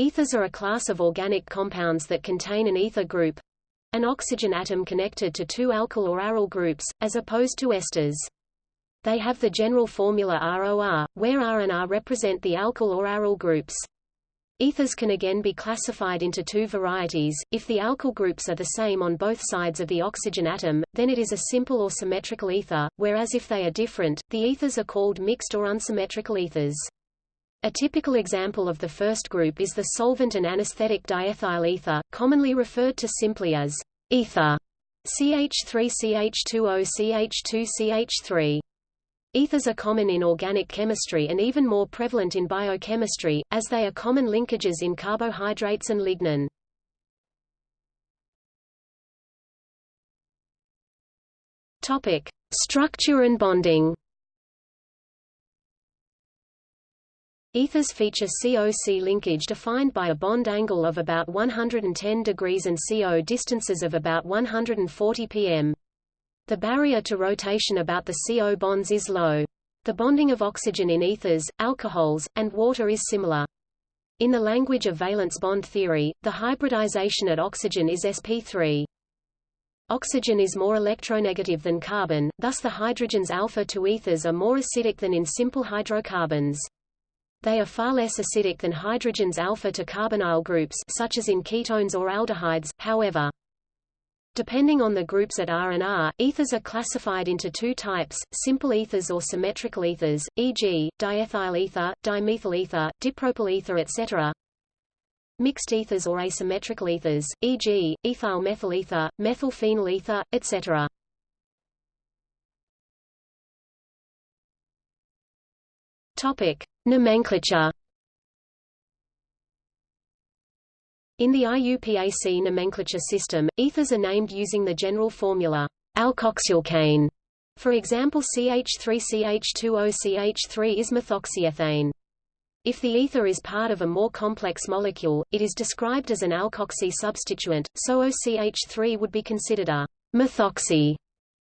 Ethers are a class of organic compounds that contain an ether group an oxygen atom connected to two alkyl or aryl groups, as opposed to esters. They have the general formula ROR, where R and R represent the alkyl or aryl groups. Ethers can again be classified into two varieties. If the alkyl groups are the same on both sides of the oxygen atom, then it is a simple or symmetrical ether, whereas if they are different, the ethers are called mixed or unsymmetrical ethers. A typical example of the first group is the solvent and anesthetic diethyl ether, commonly referred to simply as ether CH3CH2OCH2CH3. Ethers are common in organic chemistry and even more prevalent in biochemistry, as they are common linkages in carbohydrates and lignin. Structure and bonding. Ethers feature CO-C linkage defined by a bond angle of about 110 degrees and CO distances of about 140 pm. The barrier to rotation about the CO bonds is low. The bonding of oxygen in ethers, alcohols, and water is similar. In the language of valence bond theory, the hybridization at oxygen is sp3. Oxygen is more electronegative than carbon, thus the hydrogens alpha to ethers are more acidic than in simple hydrocarbons. They are far less acidic than hydrogens alpha to carbonyl groups such as in ketones or aldehydes, however. Depending on the groups at R and R, ethers are classified into two types, simple ethers or symmetrical ethers, e.g., diethyl ether, dimethyl ether, dipropyl ether etc. Mixed ethers or asymmetrical ethers, e.g., ethyl methyl ether, methyl phenyl ether, etc. Topic: Nomenclature. In the IUPAC nomenclature system, ethers are named using the general formula alkoxyalkane. For example, CH3CH2OCH3 is methoxyethane. If the ether is part of a more complex molecule, it is described as an alkoxy substituent, so OCH3 would be considered a methoxy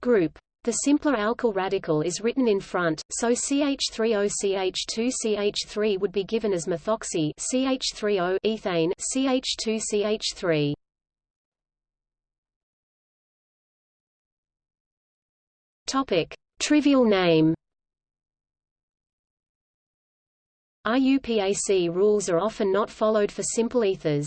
group. The simpler alkyl radical is written in front, so CH3OCH2CH3 would be given as methoxy CH3O ethane CH2CH3. Topic: Trivial name. IUPAC rules are often not followed for simple ethers.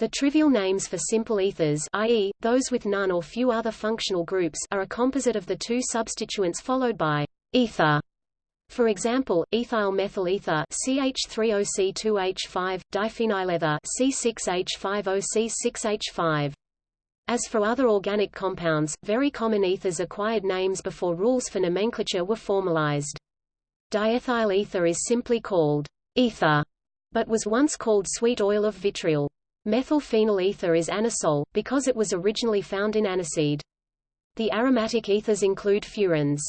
The trivial names for simple ethers i.e., those with none or few other functional groups are a composite of the two substituents followed by ether. For example, ethyl methyl ether CH3OC2H5, diphenylether C6H5OC6H5. As for other organic compounds, very common ethers acquired names before rules for nomenclature were formalized. Diethyl ether is simply called ether, but was once called sweet oil of vitriol. Methylphenyl ether is anisole, because it was originally found in aniseed. The aromatic ethers include furans.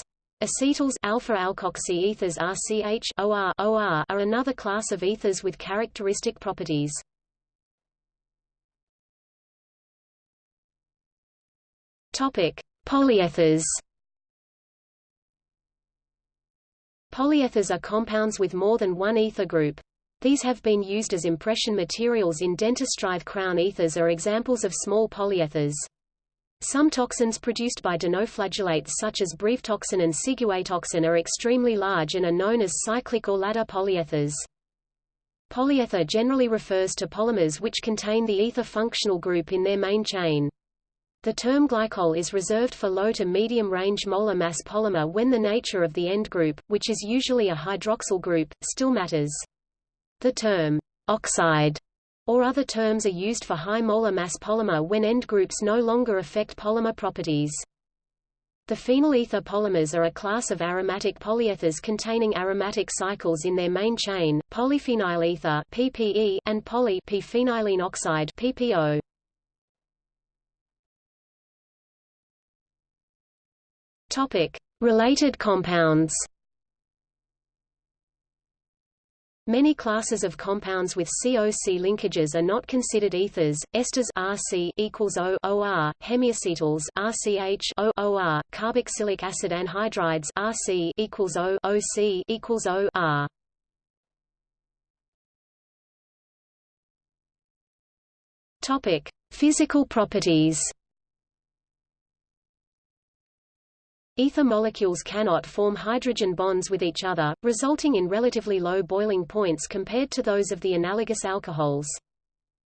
Acetals alpha-alkoxy ethers RCH OR, OR are another class of ethers with characteristic properties. Topic: Polyethers. Polyethers are compounds with more than one ether group. These have been used as impression materials in dentistry. crown ethers are examples of small polyethers. Some toxins produced by dinoflagellates such as brevetoxin and ciguatoxin are extremely large and are known as cyclic or ladder polyethers. Polyether generally refers to polymers which contain the ether functional group in their main chain. The term glycol is reserved for low to medium range molar mass polymer when the nature of the end group, which is usually a hydroxyl group, still matters. The term oxide or other terms are used for high molar mass polymer when end groups no longer affect polymer properties. The phenyl ether polymers are a class of aromatic polyethers containing aromatic cycles in their main chain, polyphenyl ether (PPE) and poly phenylene oxide. Topic: Related compounds. Many classes of compounds with COC linkages are not considered ethers. Esters RC equals O OR, hemiacetals RCH O OR, carboxylic acid anhydrides RC equals O OC equals O R. Topic: Physical properties. Ether molecules cannot form hydrogen bonds with each other, resulting in relatively low boiling points compared to those of the analogous alcohols.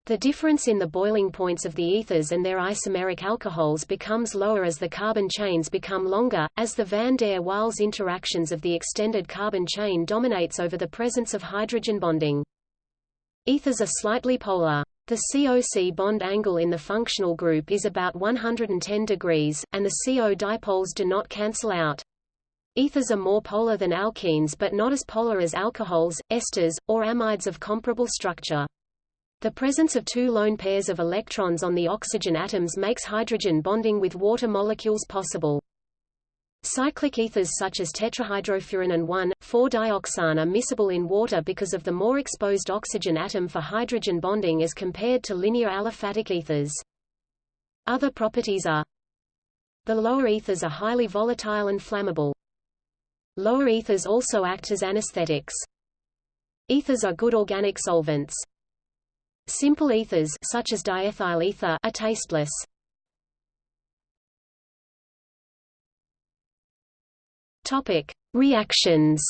The difference in the boiling points of the ethers and their isomeric alcohols becomes lower as the carbon chains become longer, as the van der Waals interactions of the extended carbon chain dominates over the presence of hydrogen bonding. Ethers are slightly polar. The COC bond angle in the functional group is about 110 degrees, and the CO dipoles do not cancel out. Ethers are more polar than alkenes but not as polar as alcohols, esters, or amides of comparable structure. The presence of two lone pairs of electrons on the oxygen atoms makes hydrogen bonding with water molecules possible. Cyclic ethers such as tetrahydrofuran and 1,4-dioxane are miscible in water because of the more exposed oxygen atom for hydrogen bonding as compared to linear aliphatic ethers. Other properties are The lower ethers are highly volatile and flammable. Lower ethers also act as anesthetics. Ethers are good organic solvents. Simple ethers such as diethyl ether are tasteless. Topic: Reactions.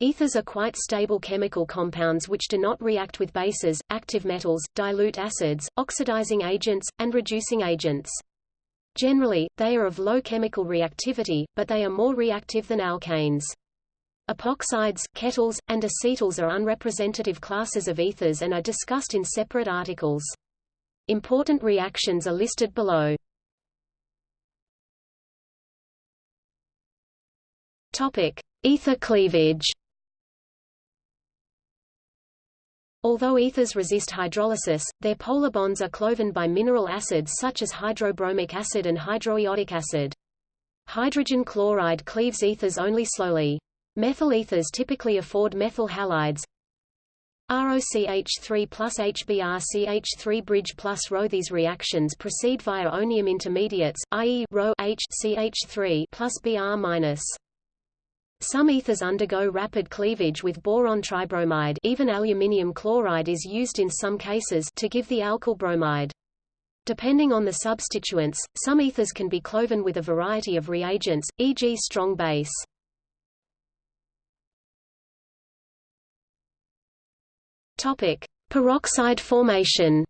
Ethers are quite stable chemical compounds which do not react with bases, active metals, dilute acids, oxidizing agents, and reducing agents. Generally, they are of low chemical reactivity, but they are more reactive than alkanes. Epoxides, ketals, and acetals are unrepresentative classes of ethers and are discussed in separate articles. Important reactions are listed below. Topic: Ether cleavage. Although ethers resist hydrolysis, their polar bonds are cloven by mineral acids such as hydrobromic acid and hydroiodic acid. Hydrogen chloride cleaves ethers only slowly. Methyl ethers typically afford methyl halides. ROCH3 plus HBrCH3 bridge plus Rho. These reactions proceed via onium intermediates, i.e. Rho H CH3 plus Br minus. Some ethers undergo rapid cleavage with boron tribromide even aluminium chloride is used in some cases to give the alkyl bromide. Depending on the substituents, some ethers can be cloven with a variety of reagents, e.g. strong base. Topic: Peroxide formation.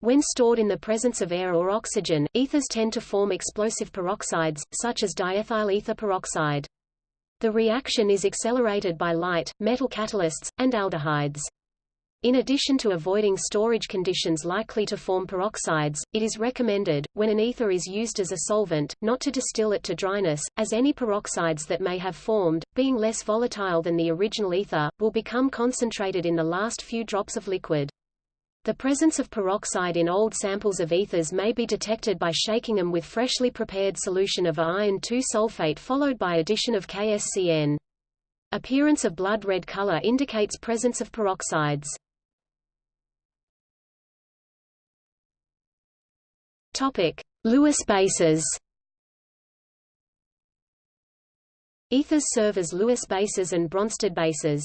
When stored in the presence of air or oxygen, ethers tend to form explosive peroxides, such as diethyl ether peroxide. The reaction is accelerated by light, metal catalysts, and aldehydes. In addition to avoiding storage conditions likely to form peroxides, it is recommended, when an ether is used as a solvent, not to distill it to dryness, as any peroxides that may have formed, being less volatile than the original ether, will become concentrated in the last few drops of liquid. The presence of peroxide in old samples of ethers may be detected by shaking them with freshly prepared solution of iron 2 sulfate followed by addition of KSCN. Appearance of blood red color indicates presence of peroxides. Topic: Lewis bases. Ethers serve as Lewis bases and Bronsted bases.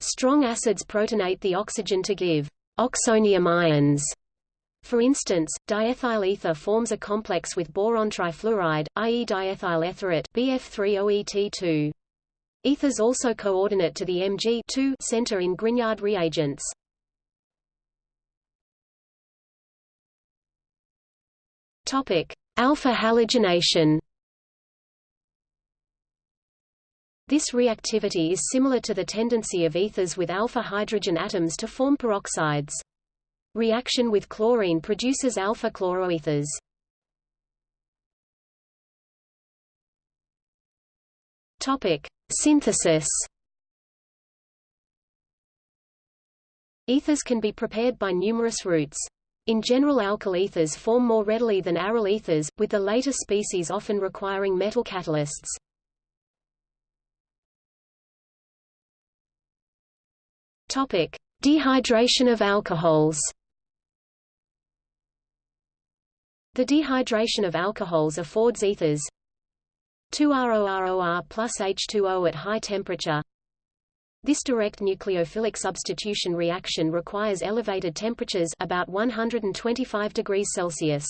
Strong acids protonate the oxygen to give oxonium ions. For instance, diethyl ether forms a complex with boron trifluoride, i.e. diethyl etherate BF3OET2. Ethers also coordinate to the Mg center in Grignard reagents. Topic: Alpha halogenation. This reactivity is similar to the tendency of ethers with alpha hydrogen atoms to form peroxides. Reaction with chlorine produces alpha chloroethers. Topic: Synthesis. Ethers can be prepared by numerous routes. In general alkyl ethers form more readily than aryl ethers, with the later species often requiring metal catalysts. Topic: Dehydration of alcohols. The dehydration of alcohols affords ethers 2ROROR plus H2O at high temperature This direct nucleophilic substitution reaction requires elevated temperatures about 125 degrees Celsius.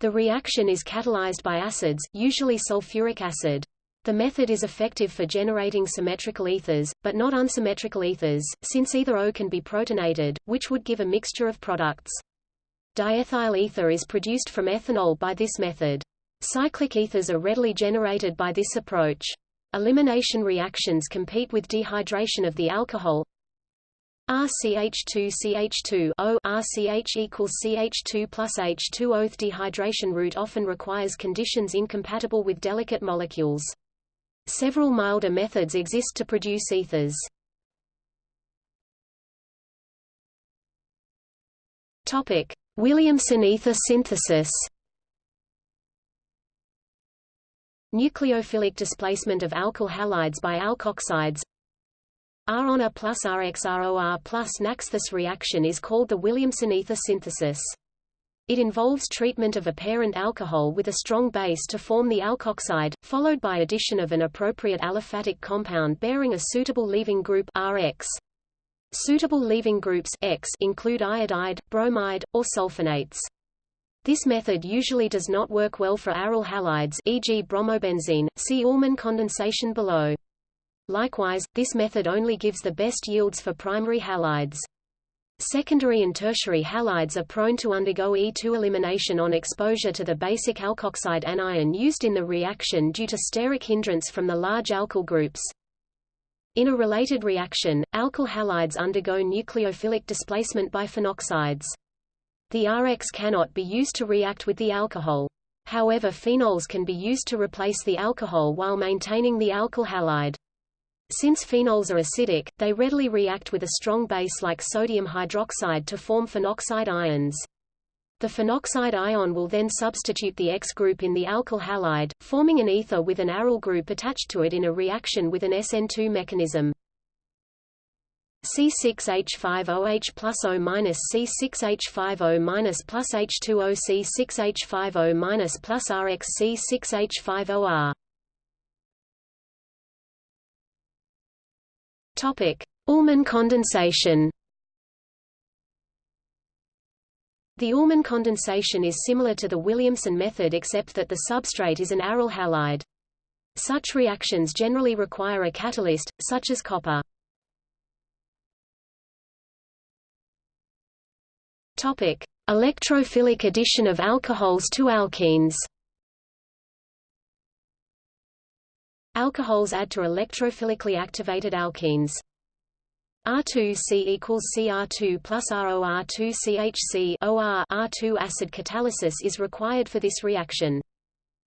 The reaction is catalyzed by acids, usually sulfuric acid. The method is effective for generating symmetrical ethers, but not unsymmetrical ethers, since either O can be protonated, which would give a mixture of products. Diethyl ether is produced from ethanol by this method. Cyclic ethers are readily generated by this approach. Elimination reactions compete with dehydration of the alcohol RCH2CH2 O RCH equals CH2 plus H2O. The dehydration route often requires conditions incompatible with delicate molecules. Several milder methods exist to produce ethers. Topic: Williamson ether synthesis. Nucleophilic displacement of alkyl halides by alkoxides RONA on plus RXROR plus NAX. This reaction is called the Williamson ether synthesis. It involves treatment of a parent alcohol with a strong base to form the alkoxide, followed by addition of an appropriate aliphatic compound bearing a suitable leaving group Rx. Suitable leaving groups X include iodide, bromide, or sulfonates. This method usually does not work well for aryl halides e.g. bromobenzene, see Ullmann condensation below. Likewise, this method only gives the best yields for primary halides. Secondary and tertiary halides are prone to undergo E2 elimination on exposure to the basic alkoxide anion used in the reaction due to steric hindrance from the large alkyl groups. In a related reaction, alkyl halides undergo nucleophilic displacement by phenoxides. The Rx cannot be used to react with the alcohol. However phenols can be used to replace the alcohol while maintaining the alkyl halide. Since phenols are acidic, they readily react with a strong base like sodium hydroxide to form phenoxide ions. The phenoxide ion will then substitute the X group in the alkyl halide, forming an ether with an aryl group attached to it in a reaction with an SN2 mechanism. C6H5OH plus O minus C6H5O minus plus H2O C6H5O minus plus RX C6H5OR. Topic: Ullmann condensation. The Ullmann condensation is similar to the Williamson method except that the substrate is an aryl halide. Such reactions generally require a catalyst, such as copper. Topic: Electrophilic addition of alcohols to alkenes. Alcohols add to electrophilically activated alkenes. R2C equals Cr2 plus ROR2CHC OR R2 acid catalysis is required for this reaction.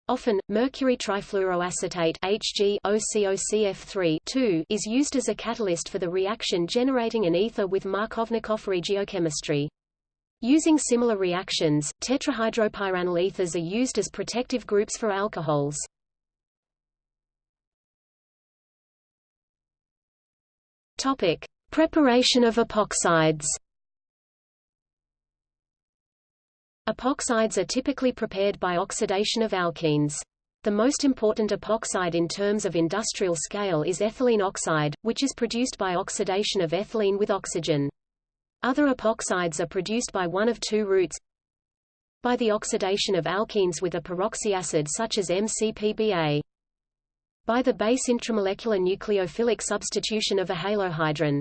Often, mercury trifluoroacetate Hg OCOCF3 is used as a catalyst for the reaction generating an ether with Markovnikov regiochemistry. Using similar reactions, tetrahydropyranyl ethers are used as protective groups for alcohols. Topic: Preparation of epoxides. Epoxides are typically prepared by oxidation of alkenes. The most important epoxide in terms of industrial scale is ethylene oxide, which is produced by oxidation of ethylene with oxygen. Other epoxides are produced by one of two routes by the oxidation of alkenes with a peroxyacid such as MCPBA. By the base intramolecular nucleophilic substitution of a halohydrin.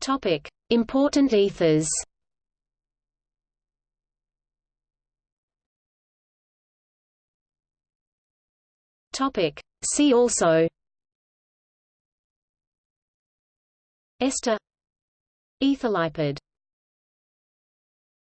Topic: Important ethers. Topic: See also. Ester. Ether lipid